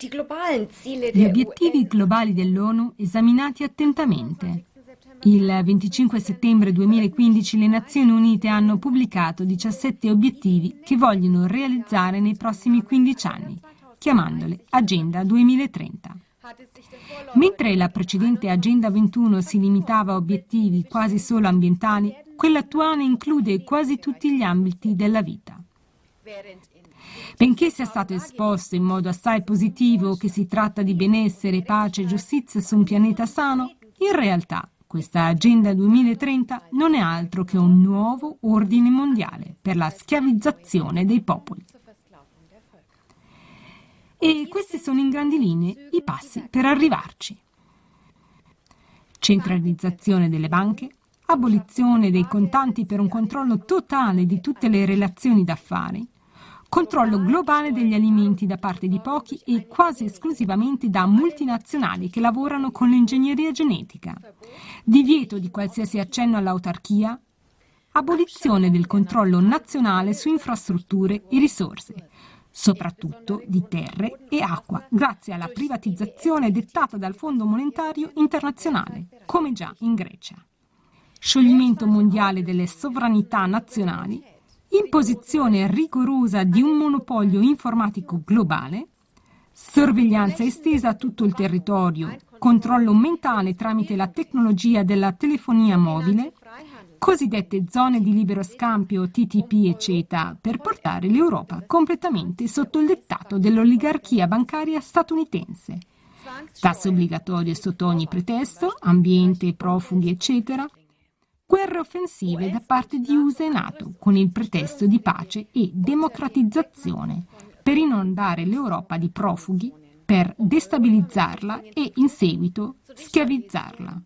Gli obiettivi globali dell'ONU esaminati attentamente. Il 25 settembre 2015 le Nazioni Unite hanno pubblicato 17 obiettivi che vogliono realizzare nei prossimi 15 anni, chiamandole Agenda 2030. Mentre la precedente Agenda 21 si limitava a obiettivi quasi solo ambientali, quella attuale include quasi tutti gli ambiti della vita. Benché sia stato esposto in modo assai positivo che si tratta di benessere, pace e giustizia su un pianeta sano, in realtà questa Agenda 2030 non è altro che un nuovo ordine mondiale per la schiavizzazione dei popoli. E questi sono in grandi linee i passi per arrivarci. Centralizzazione delle banche, abolizione dei contanti per un controllo totale di tutte le relazioni d'affari, controllo globale degli alimenti da parte di pochi e quasi esclusivamente da multinazionali che lavorano con l'ingegneria genetica, divieto di qualsiasi accenno all'autarchia, abolizione del controllo nazionale su infrastrutture e risorse, soprattutto di terre e acqua, grazie alla privatizzazione dettata dal Fondo Monetario Internazionale, come già in Grecia. Scioglimento mondiale delle sovranità nazionali imposizione rigorosa di un monopolio informatico globale, sorveglianza estesa a tutto il territorio, controllo mentale tramite la tecnologia della telefonia mobile, cosiddette zone di libero scambio TTP e CETA per portare l'Europa completamente sotto il dettato dell'oligarchia bancaria statunitense. Tasse obbligatorie sotto ogni pretesto, ambiente, profughi, eccetera, guerre offensive da parte di USA e NATO con il pretesto di pace e democratizzazione per inondare l'Europa di profughi, per destabilizzarla e in seguito schiavizzarla.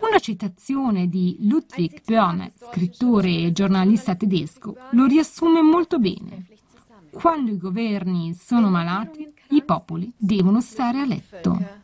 Una citazione di Ludwig Börne, scrittore e giornalista tedesco, lo riassume molto bene. Quando i governi sono malati, i popoli devono stare a letto.